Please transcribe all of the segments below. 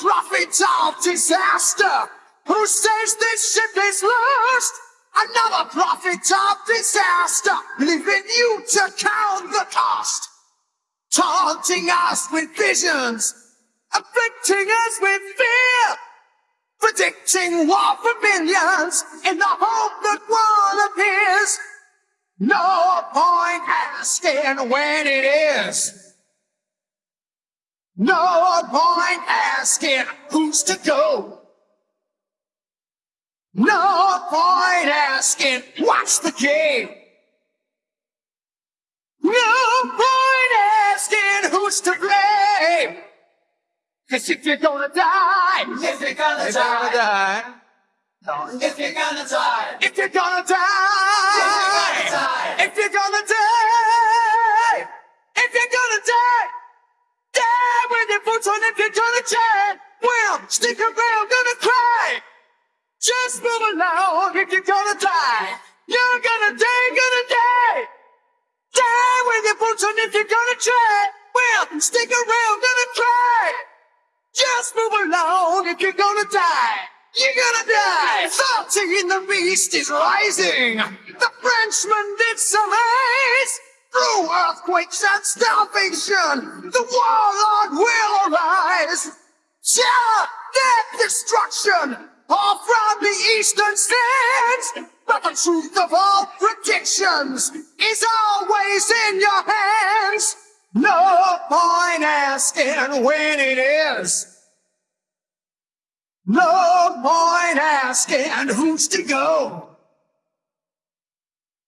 Prophet of disaster who says this ship is lost. Another prophet of disaster, leaving you to count the cost. Taunting us with visions, afflicting us with fear. Predicting war for millions in the hope that one appears. No point asking when it is. No point asking who's to go. No point asking what's the game. No point asking who's to blame. Cause if you're gonna die, If you're gonna If you're gonna die, die, if you're gonna die, if you're gonna die, die. if you're gonna die, if you're gonna die, die with your boots on if you're gonna try. Well, stick around, gonna cry. Just move along if you're gonna die. You're gonna die, gonna die. Die with your boots on if you're gonna try. Well, stick around, gonna cry. Just move along if you're gonna die. You're gonna die. Thirty in the east is rising. The Frenchman did surmise. Through earthquakes and starvation, the warlord will arise. Terror, death, destruction, all from the eastern sands. But the truth of all predictions is always in your hands. No point asking when it is. No point asking who's to go.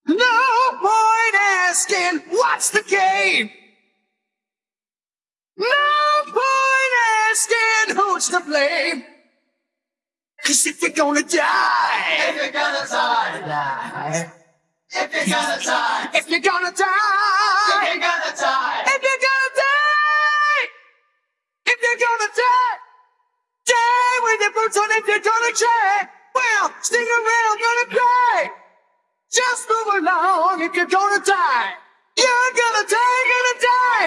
No point asking what's the game. No point asking who's to blame. Cause if you're gonna die, if you're gonna die, if you're gonna die, if you're gonna if die, you're gonna die, if you're gonna die, if you're gonna die, die with your boots on if you're gonna try. Well, stick around, gonna cry. Just move along if you're gonna die. You're gonna die, gonna die.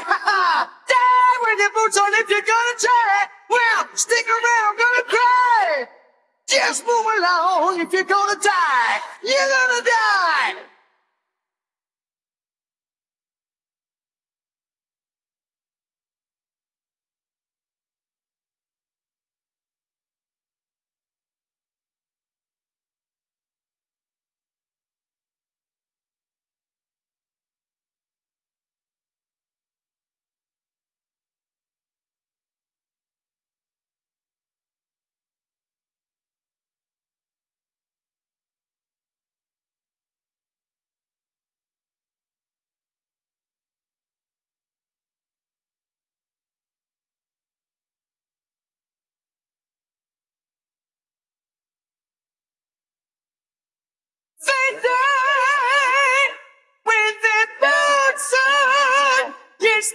Die with your boots on if you're gonna try. Well, stick around, gonna cry. Just move along if you're gonna die. You're gonna die.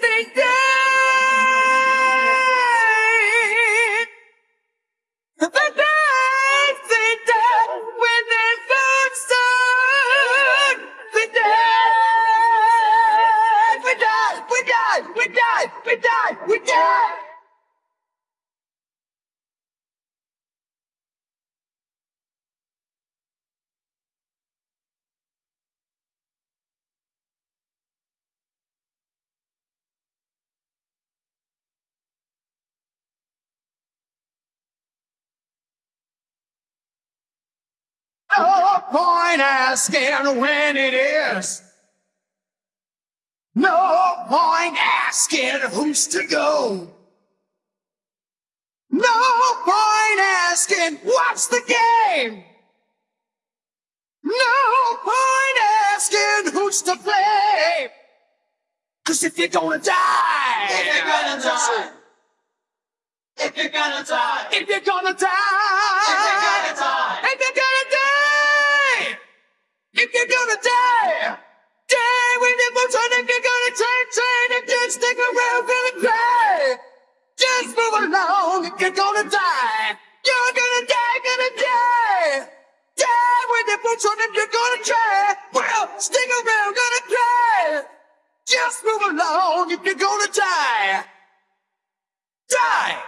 They died. They died, they died with their boots on. They died. We died, we died, we died, we died, we died. No point asking when it is. No point asking who's to go. No point asking what's the game. No point asking who's to blame. Cause if you're gonna die, if you're gonna die, if you're gonna die, if you're gonna die, stick around, gonna cry. Just move along. You're gonna die, you're gonna die, gonna die. Die with your boots on. If you're gonna try, well, stick around, gonna cry. Just move along. If you're gonna die, die.